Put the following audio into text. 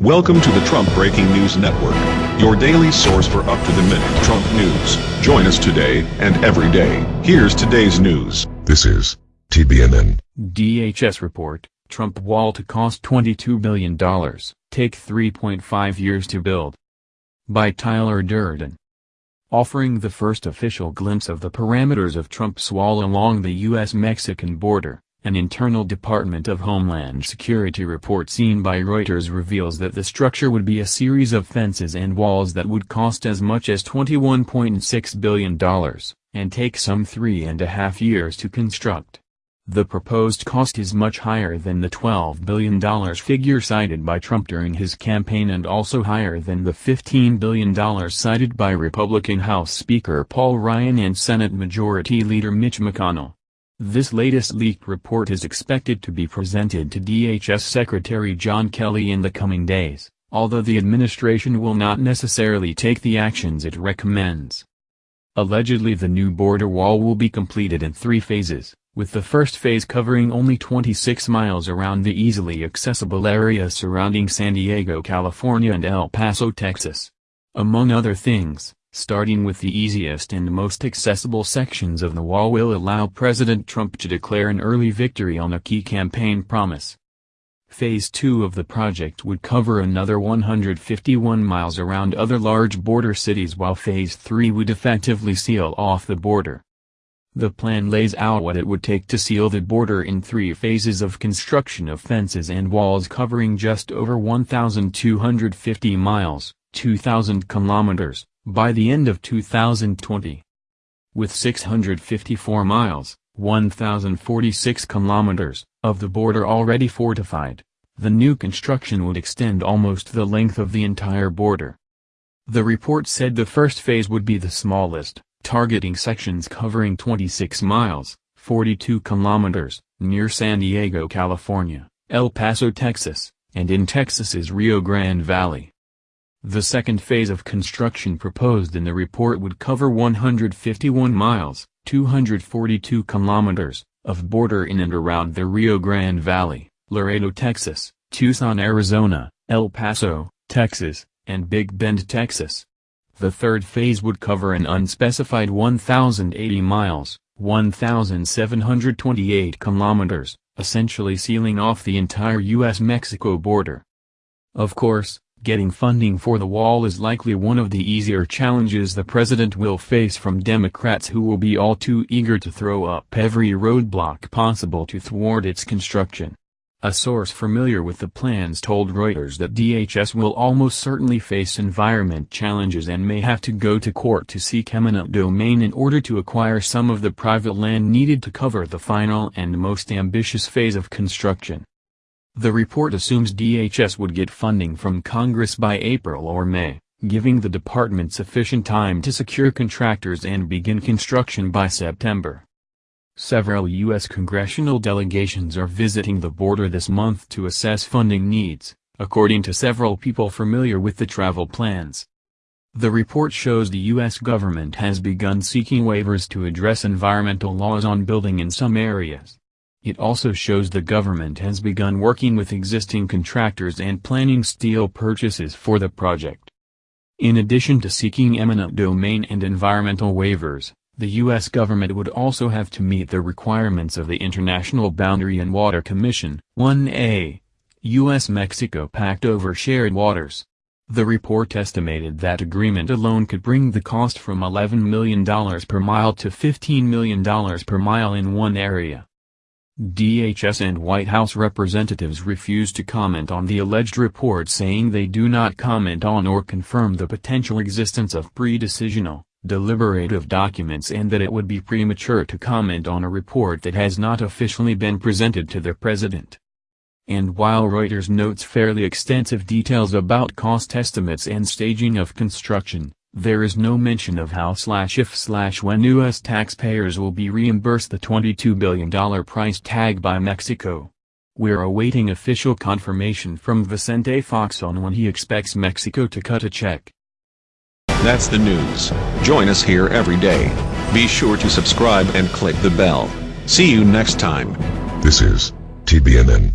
Welcome to the Trump Breaking News Network, your daily source for up-to-the-minute Trump news. Join us today and every day. Here's today's news. This is TBNN. DHS report, Trump wall to cost $22 billion, take 3.5 years to build. By Tyler Durden. Offering the first official glimpse of the parameters of Trump's wall along the U.S.-Mexican border. An internal Department of Homeland Security report seen by Reuters reveals that the structure would be a series of fences and walls that would cost as much as $21.6 billion, and take some three and a half years to construct. The proposed cost is much higher than the $12 billion figure cited by Trump during his campaign and also higher than the $15 billion cited by Republican House Speaker Paul Ryan and Senate Majority Leader Mitch McConnell. This latest leaked report is expected to be presented to DHS Secretary John Kelly in the coming days, although the administration will not necessarily take the actions it recommends. Allegedly the new border wall will be completed in three phases, with the first phase covering only 26 miles around the easily accessible area surrounding San Diego, California and El Paso, Texas. Among other things, starting with the easiest and most accessible sections of the wall will allow President Trump to declare an early victory on a key campaign promise. Phase 2 of the project would cover another 151 miles around other large border cities while Phase 3 would effectively seal off the border. The plan lays out what it would take to seal the border in three phases of construction of fences and walls covering just over 1,250 miles, 2,000 kilometers, by the end of 2020. With 654 miles, 1,046 kilometers, of the border already fortified, the new construction would extend almost the length of the entire border. The report said the first phase would be the smallest, targeting sections covering 26 miles, 42 kilometers, near San Diego, California, El Paso, Texas, and in Texas's Rio Grande Valley. The second phase of construction proposed in the report would cover 151 miles, 242 kilometers, of border in and around the Rio Grande Valley, Laredo, Texas, Tucson, Arizona, El Paso, Texas, and Big Bend, Texas. The third phase would cover an unspecified 1,080 miles, 1,728 kilometers, essentially sealing off the entire U.S.-Mexico border. Of course, Getting funding for the wall is likely one of the easier challenges the president will face from Democrats who will be all too eager to throw up every roadblock possible to thwart its construction. A source familiar with the plans told Reuters that DHS will almost certainly face environment challenges and may have to go to court to seek eminent domain in order to acquire some of the private land needed to cover the final and most ambitious phase of construction. The report assumes DHS would get funding from Congress by April or May, giving the department sufficient time to secure contractors and begin construction by September. Several U.S. congressional delegations are visiting the border this month to assess funding needs, according to several people familiar with the travel plans. The report shows the U.S. government has begun seeking waivers to address environmental laws on building in some areas. It also shows the government has begun working with existing contractors and planning steel purchases for the project. In addition to seeking eminent domain and environmental waivers, the U.S. government would also have to meet the requirements of the International Boundary and Water Commission 1A, U.S.-Mexico Pact over Shared Waters. The report estimated that agreement alone could bring the cost from $11 million per mile to $15 million per mile in one area. DHS and White House representatives refused to comment on the alleged report saying they do not comment on or confirm the potential existence of pre-decisional, deliberative documents and that it would be premature to comment on a report that has not officially been presented to the president. And while Reuters notes fairly extensive details about cost estimates and staging of construction, there is no mention of how slash if slash when U.S. taxpayers will be reimbursed the $22 billion price tag by Mexico. We're awaiting official confirmation from Vicente Fox on when he expects Mexico to cut a check. That's the news. Join us here every day. Be sure to subscribe and click the bell. See you next time. This is TBNN.